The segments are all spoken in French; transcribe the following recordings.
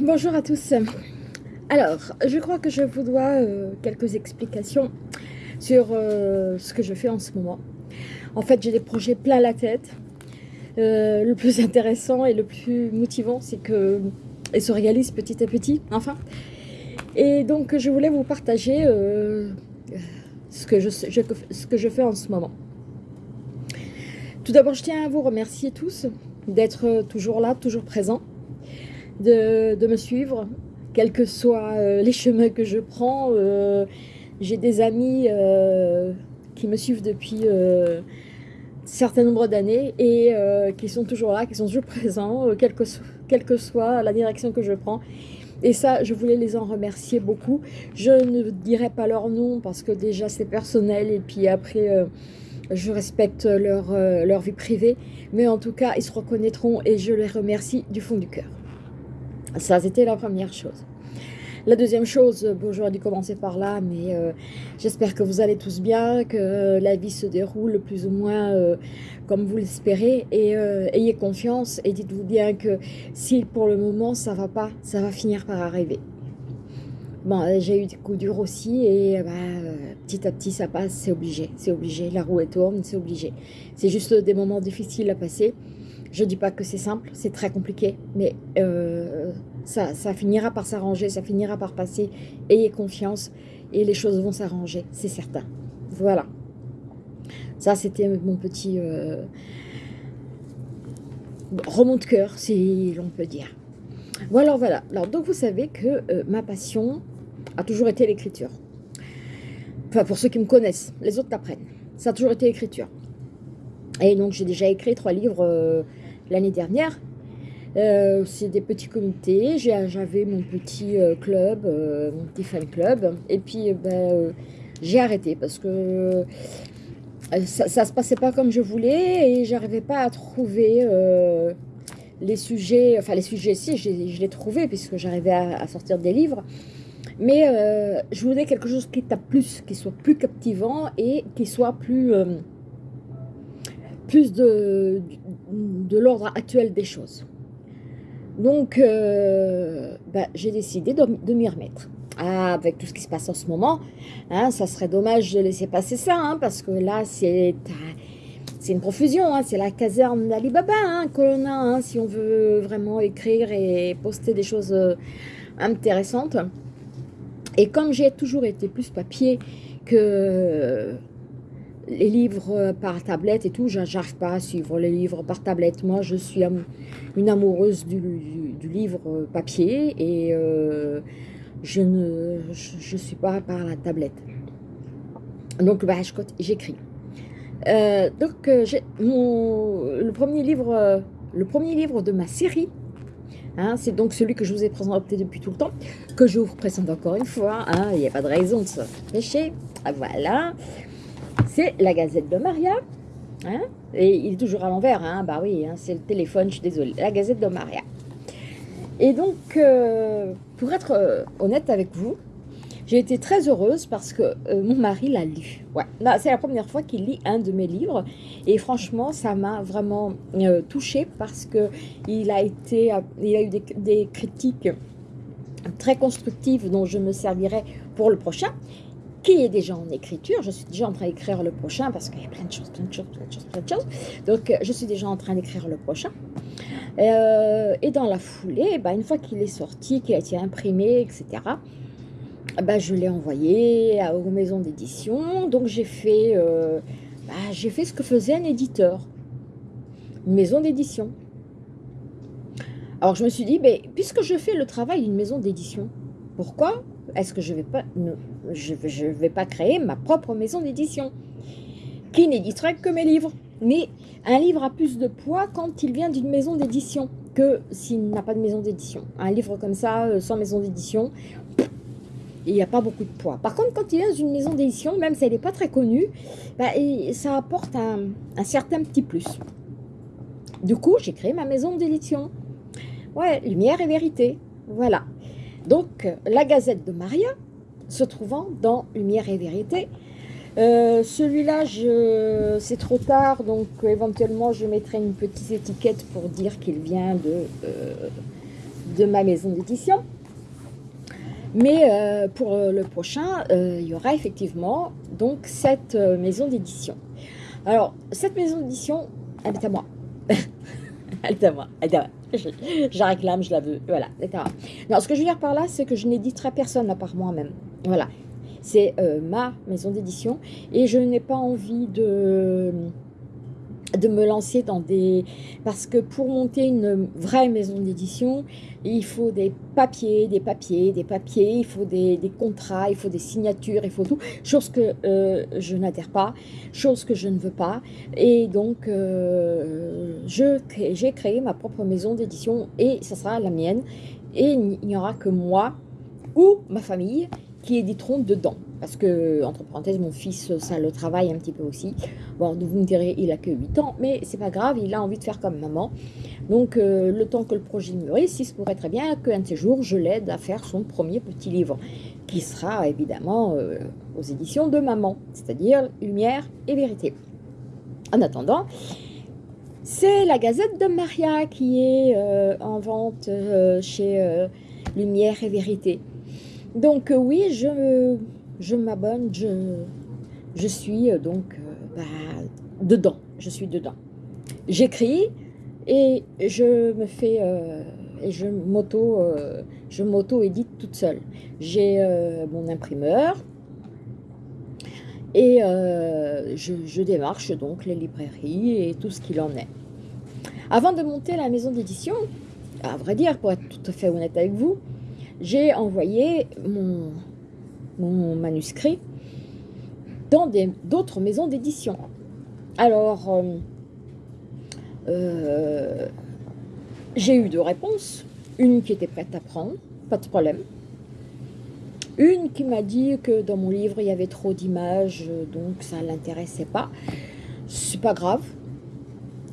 Bonjour à tous. Alors, je crois que je vous dois euh, quelques explications sur euh, ce que je fais en ce moment. En fait, j'ai des projets plein la tête. Euh, le plus intéressant et le plus motivant, c'est que ils se réalisent petit à petit, enfin. Et donc, je voulais vous partager ce que je fais en ce moment. Tout d'abord, je tiens à vous remercier tous d'être toujours là, toujours présents de, me suivre, quels que soient euh, les chemins que je prends. Euh, j'ai des amis euh, qui me suivent depuis un certain nombre d'années et qui sont toujours là, qui sont toujours présents, quelle que, quelle que soit la direction que je prends. Et ça, je voulais les en remercier beaucoup. Je ne dirai pas leur nom parce que déjà c'est personnel et puis après je respecte leur, leur vie privée. Mais en tout cas, ils se reconnaîtront et je les remercie du fond du cœur. Ça, c'était la première chose. La deuxième chose, bon, j'aurais dû commencer par là, mais euh, j'espère que vous allez tous bien, que la vie se déroule plus ou moins euh, comme vous l'espérez, et euh, ayez confiance, et dites-vous bien que si pour le moment ça va pas, ça va finir par arriver. Bon, j'ai eu des coups durs aussi, et bah, petit à petit ça passe, c'est obligé, c'est obligé, la roue est tourne, c'est obligé. C'est juste des moments difficiles à passer, je ne dis pas que c'est simple, c'est très compliqué, mais euh, ça, finira par s'arranger, ça finira par passer. Ayez confiance et les choses vont s'arranger, c'est certain. Voilà. Ça, c'était mon petit euh, remont de cœur, si l'on peut dire. Voilà, voilà. Alors, donc, vous savez que euh, ma passion a toujours été l'écriture. Enfin, pour ceux qui me connaissent, les autres t'apprennent. Ça a toujours été l'écriture. Et donc, j'ai déjà écrit trois livres euh, l'année dernière. Euh, c'est des petits comités. J'avais mon petit euh, club, mon petit fan club. Et puis, ben, j'ai arrêté parce que ça, ne se passait pas comme je voulais et j'arrivais pas à trouver les sujets. Enfin, les sujets, si, je, les trouvais puisque j'arrivais à, sortir des livres. Mais je voulais quelque chose qui tape plus, qui soit plus captivant et qui soit plus plus de, de l'ordre actuel des choses. Donc, euh, bah, j'ai décidé de, m'y remettre. Ah, avec tout ce qui se passe en ce moment, hein, ça serait dommage de laisser passer ça, hein, parce que là, c'est c'est une profusion, hein, c'est la caserne d'Alibaba hein, que l'on a, hein, si on veut vraiment écrire et poster des choses euh, intéressantes. Et comme j'ai toujours été plus papier que les livres par tablette et tout, j'arrive pas à suivre les livres par tablette. Moi, je suis une amoureuse du, livre papier et euh, je ne suis pas par la tablette. Donc, bah, j'écris. Euh, donc, euh, le premier livre, le premier livre de ma série. Hein, c'est donc celui que je vous ai présenté depuis tout le temps, que je vous présente encore une fois. Hein, il n'y a pas de raison de se pécher. Ah, voilà c'est la Gazette de Maria. Hein et il est toujours à l'envers, bah oui, c'est le téléphone, je suis désolée. La Gazette de Maria. Et donc, euh, pour être euh, honnête avec vous, j'ai été très heureuse parce que euh, mon mari l'a lu. Ouais, c'est la première fois qu'il lit un de mes livres. Et franchement, ça m'a vraiment touchée parce que il a, été, il a eu des, critiques très constructives dont je me servirai pour le prochain qui est déjà en écriture. Je suis déjà en train d'écrire le prochain parce qu'il y a plein de choses, plein de choses, plein de choses, plein de choses. Donc, euh, je suis déjà en train d'écrire le prochain. Euh, et dans la foulée, bah, une fois qu'il est sorti, qu'il a été imprimé, etc., bah, je l'ai envoyé aux maisons d'édition. Donc, j'ai fait, euh, bah, fait ce que faisait un éditeur, une maison d'édition. Alors, je me suis dit, puisque je fais le travail d'une maison d'édition, pourquoi est-ce que je ne vais, pas, je, je vais pas créer ma propre maison d'édition qui n'éditerait que mes livres Mais un livre a plus de poids quand il vient d'une maison d'édition que s'il n'a pas de maison d'édition. Un livre comme ça, euh, sans maison d'édition, il n'y a pas beaucoup de poids. Par contre, quand il vient d'une maison d'édition, même si elle n'est pas très connue, bah, ça apporte un, certain petit plus. Du coup, j'ai créé ma maison d'édition. Ouais, lumière et vérité. Voilà. Donc, la Gazette de Maria, se trouvant dans Lumière et Vérité, Euh, celui-là, c'est trop tard, donc éventuellement je mettrai une petite étiquette pour dire qu'il vient de, de ma maison d'édition. Mais pour le prochain, il y aura effectivement donc cette maison d'édition. Alors, cette maison d'édition, elle est à moi. elle est à moi. Elle est à moi. Je, la réclame, je la veux. Voilà, etc. Non, ce que je veux dire par là, c'est que je n'éditerai personne à part moi-même. Voilà. C'est euh, ma maison d'édition et je n'ai pas envie de de me lancer dans des... Parce que pour monter une vraie maison d'édition, il faut des papiers, des papiers, des papiers, il faut des, contrats, il faut des signatures, il faut tout. Chose que euh, je n'adhère pas, chose que je ne veux pas. Et donc, euh, j'ai créé ma propre maison d'édition et ça sera la mienne. Et il n'y aura que moi ou ma famille qui éditeront dedans. Parce que, entre parenthèses, mon fils, ça le travaille un petit peu aussi. Bon, vous me direz, il a que 8 ans, mais c'est pas grave, il a envie de faire comme maman. Donc, euh, le temps que le projet mûrisse, il se pourrait très bien qu'un de ces jours, je l'aide à faire son premier petit livre, qui sera évidemment euh, aux éditions de maman, c'est-à-dire Lumière et Vérité. En attendant, c'est la Gazette de Maria qui est euh, en vente chez Lumière et Vérité. Donc oui, je je m'abonne, je, suis euh, donc euh, bah, dedans, je suis dedans. J'écris et je me fais, euh, et je m'auto-édite toute seule. J'ai mon imprimeur et je, je, démarche donc les librairies et tout ce qu'il en est. Avant de monter la maison d'édition, à vrai dire, pour être tout à fait honnête avec vous, j'ai envoyé mon, mon manuscrit dans d'autres maisons d'édition. Alors, euh, euh, j'ai eu deux réponses. Une qui était prête à prendre, pas de problème. Une qui m'a dit que dans mon livre, il y avait trop d'images, donc ça ne l'intéressait pas. C'est pas grave,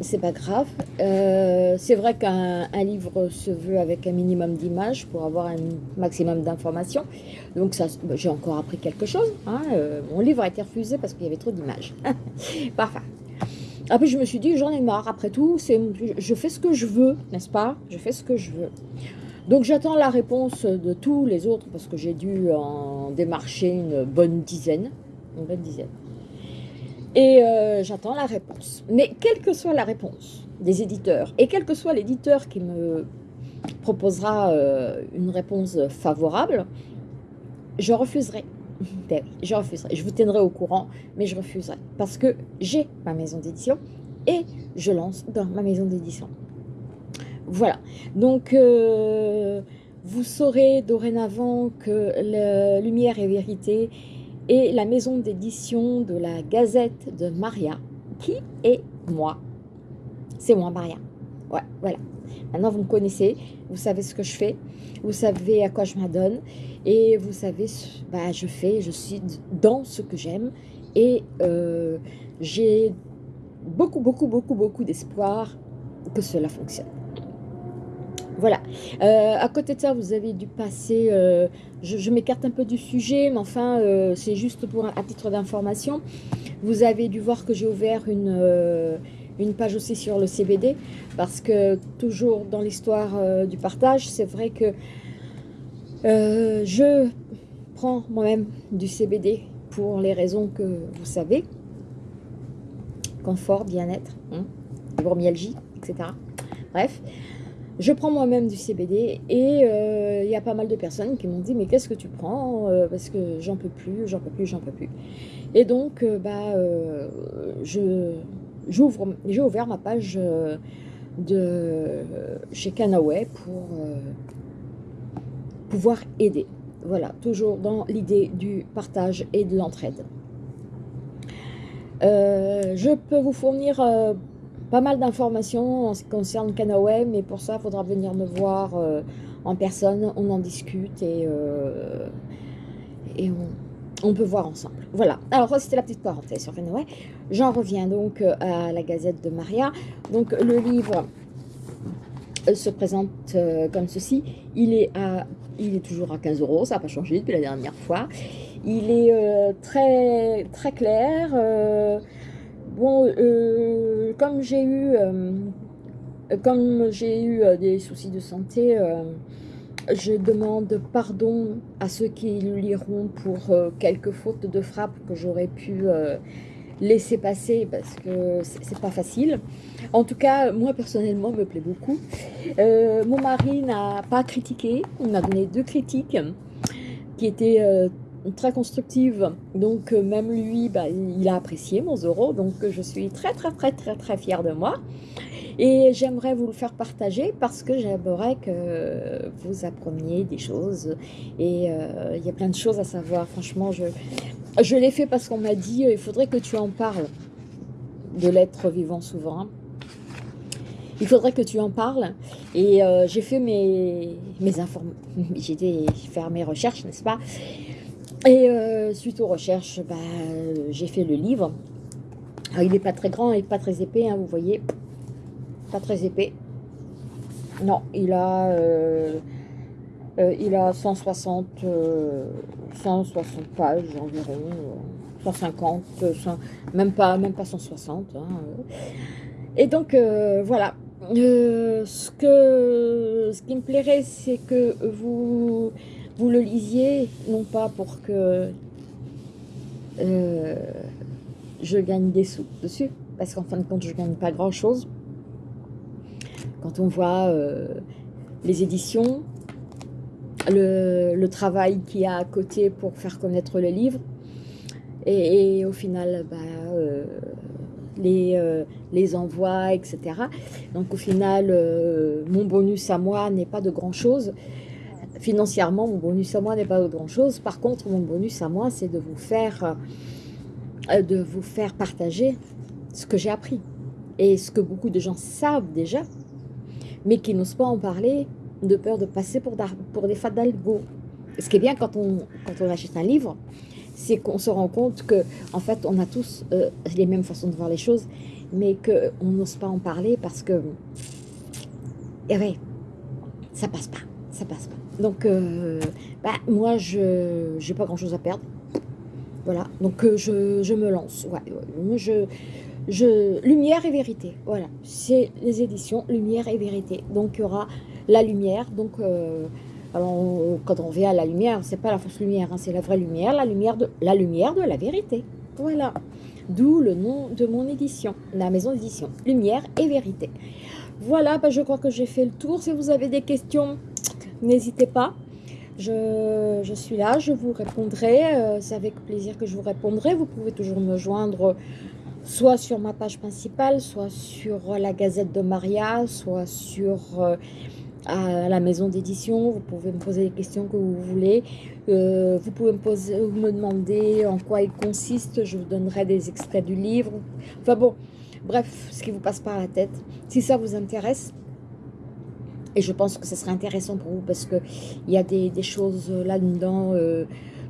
c'est pas grave. Euh, c'est vrai qu'un livre se veut avec un minimum d'images pour avoir un maximum d'informations. Donc ça, bah, j'ai encore appris quelque chose. Hein. Euh, mon livre a été refusé parce qu'il y avait trop d'images. Parfait. Après, je me suis dit, j'en ai marre. Après tout, je fais ce que je veux, n'est-ce pas? Je fais ce que je veux. Donc j'attends la réponse de tous les autres parce que j'ai dû en démarcher une bonne dizaine. Une bonne dizaine. Et euh, j'attends la réponse. Mais quelle que soit la réponse des éditeurs, et quel que soit l'éditeur qui me proposera euh, une réponse favorable, je refuserai. Ben je refuserai. Je vous tiendrai au courant, mais je refuserai. Parce que j'ai ma maison d'édition et je lance dans ma maison d'édition. Voilà. Donc, euh, vous saurez dorénavant que la Lumière et Vérité et la maison d'édition de la Gazette de Maria, qui est moi? C'est moi, Maria. Ouais, voilà. Maintenant, vous me connaissez, vous savez ce que je fais, vous savez à quoi je m'adonne, et vous savez, bah, je fais, je suis dans ce que j'aime, et euh, j'ai beaucoup, beaucoup, beaucoup, beaucoup d'espoir que cela fonctionne. Voilà. Euh, à côté de ça, vous avez dû passer, euh, je, m'écarte un peu du sujet, mais enfin, euh, c'est juste pour à titre d'information. Vous avez dû voir que j'ai ouvert une, page aussi sur le CBD, parce que toujours dans l'histoire du partage, c'est vrai que je prends moi-même du CBD pour les raisons que vous savez. Confort, bien-être, hein, etc. Bref. Je prends moi-même du CBD et euh, il y a pas mal de personnes qui m'ont dit mais qu'est-ce que tu prends euh, parce que j'en peux plus, j'en peux plus, j'en peux plus. Et donc euh, bah j'ai ouvert ma page de chez Canaway pour pouvoir aider. Voilà, toujours dans l'idée du partage et de l'entraide. je peux vous fournir pas mal d'informations en ce qui concerne Canaway, mais pour ça, il faudra venir me voir euh, en personne, on en discute et, euh, et on, peut voir ensemble. Voilà, alors c'était la petite parenthèse sur Canaway. J'en reviens donc euh, à la Gazette de Maria. Donc le livre se présente comme ceci. Il est, à, il est toujours à 15 euros, ça n'a pas changé depuis la dernière fois. Il est euh, très, très clair. Euh, bon, comme j'ai eu, comme j'ai eu des soucis de santé, je demande pardon à ceux qui liront pour quelques fautes de frappe que j'aurais pu laisser passer parce que c'est pas facile. En tout cas, moi personnellement, me plaît beaucoup. mon mari n'a pas critiqué, on a donné deux critiques qui étaient très constructive. Donc euh, même lui, bah, il a apprécié mon Zoro. Donc je suis très très très très très fière de moi. Et j'aimerais vous le faire partager parce que j'aimerais que vous appreniez des choses. Et euh, il y a plein de choses à savoir. Franchement, je, je l'ai fait parce qu'on m'a dit, il faudrait que tu en parles de l'être vivant souverain. Il faudrait que tu en parles. Et euh, j'ai fait mes, mes informations. J'ai faire mes recherches, n'est-ce pas? Et euh, suite aux recherches, bah, j'ai fait le livre. il n'est pas très grand et pas très épais, hein, vous voyez. Pas très épais. Non, il a, euh, euh, il a 160, 160 pages environ, 150, même, pas, même pas 160. Hein, et donc, voilà. ce, que, ce qui me plairait, c'est que vous vous le lisiez, non pas pour que euh, je gagne des sous dessus, parce qu'en fin de compte, je ne gagne pas grand-chose. Quand on voit euh, les éditions, le, travail qu'il y a à côté pour faire connaître le livre, et, au final, bah, euh, les, envois, etc. Donc au final, mon bonus à moi n'est pas de grand-chose, financièrement, mon bonus à moi n'est pas grand-chose. Par contre, mon bonus à moi, c'est de vous faire euh, de vous faire partager ce que j'ai appris et ce que beaucoup de gens savent déjà, mais qui n'osent pas en parler de peur de passer pour, des fadalgo. Ce qui est bien quand on, achète un livre, c'est qu'on se rend compte que en fait, on a tous euh, les mêmes façons de voir les choses, mais qu'on n'ose pas en parler parce que, eh ouais, ça passe pas, ça passe pas. Donc, euh, bah, moi, je n'ai pas grand-chose à perdre. Voilà, donc euh, je, me lance. Ouais, je, je, lumière et vérité, voilà. C'est les éditions Lumière et vérité. Donc, il y aura la lumière. Donc, euh, quand on vient à la lumière, c'est pas la fausse lumière, hein, c'est la vraie lumière, la lumière, de, la lumière de la vérité. Voilà. D'où le nom de mon édition, la maison d'édition. Lumière et vérité. Voilà, bah, je crois que j'ai fait le tour. Si vous avez des questions, n'hésitez pas. Je, suis là, je vous répondrai. Euh, c'est avec plaisir que je vous répondrai. Vous pouvez toujours me joindre soit sur ma page principale, soit sur la Gazette de Maria, soit sur euh, à la maison d'édition. Vous pouvez me poser les questions que vous voulez. Euh, vous pouvez me, poser, me demander en quoi il consiste. Je vous donnerai des extraits du livre. Enfin bon, bref, ce qui vous passe par la tête. Si ça vous intéresse, et je pense que ce serait intéressant pour vous parce qu'il y a des, choses là-dedans euh,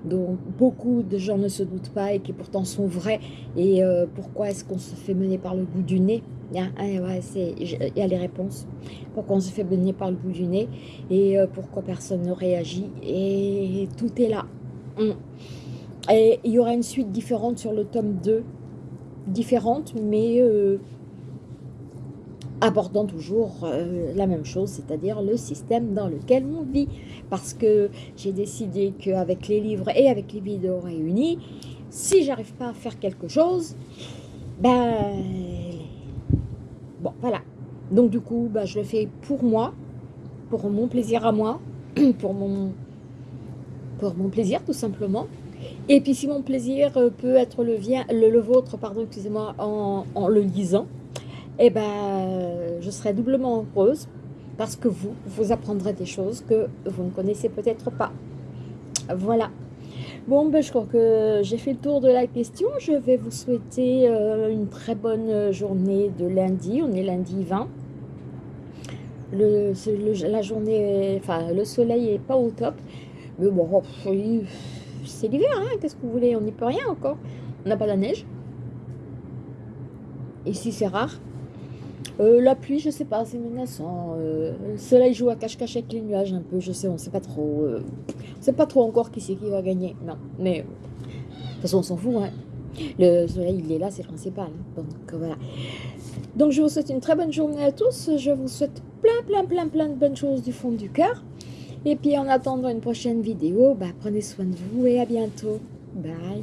dont beaucoup de gens ne se doutent pas et qui pourtant sont vraies. Et euh, pourquoi est-ce qu'on se fait mener par le bout du nez? Il y, a, les réponses. Pourquoi on se fait mener par le bout du nez et euh, pourquoi personne ne réagit? Et tout est là. Hum. Et il y aura une suite différente sur le tome 2. Différente, mais abordant toujours euh, la même chose, c'est-à-dire le système dans lequel on vit. Parce que j'ai décidé qu'avec les livres et avec les vidéos réunies, si j'arrive pas à faire quelque chose, ben... Bon, voilà. Donc du coup, ben, je le fais pour moi, pour mon plaisir à moi, pour mon, pour mon plaisir tout simplement. Et puis si mon plaisir euh, peut être le, le, le vôtre, pardon, excusez-moi, en le lisant, eh ben, je serai doublement heureuse parce que vous, vous apprendrez des choses que vous ne connaissez peut-être pas. Voilà. Bon, ben, je crois que j'ai fait le tour de la question. Je vais vous souhaiter euh, une très bonne journée de lundi. On est lundi 20. Le, la journée, enfin, le soleil est pas au top. Mais bon, c'est l'hiver, hein, qu'est-ce que vous voulez? On n'y peut rien encore. On n'a pas la neige. Ici, c'est rare. Euh, la pluie, je sais pas, c'est menaçant. Euh, le soleil joue à cache-cache avec les nuages un peu, je sais, on sait pas trop. Euh, on sait pas trop encore qui c'est qui va gagner. Non, mais de toute façon, on s'en fout. Hein. Le soleil, il est là, c'est le principal. Donc voilà. Donc je vous souhaite une très bonne journée à tous. Je vous souhaite plein, plein, plein, plein de bonnes choses du fond du cœur. Et puis en attendant une prochaine vidéo, bah, prenez soin de vous et à bientôt. Bye.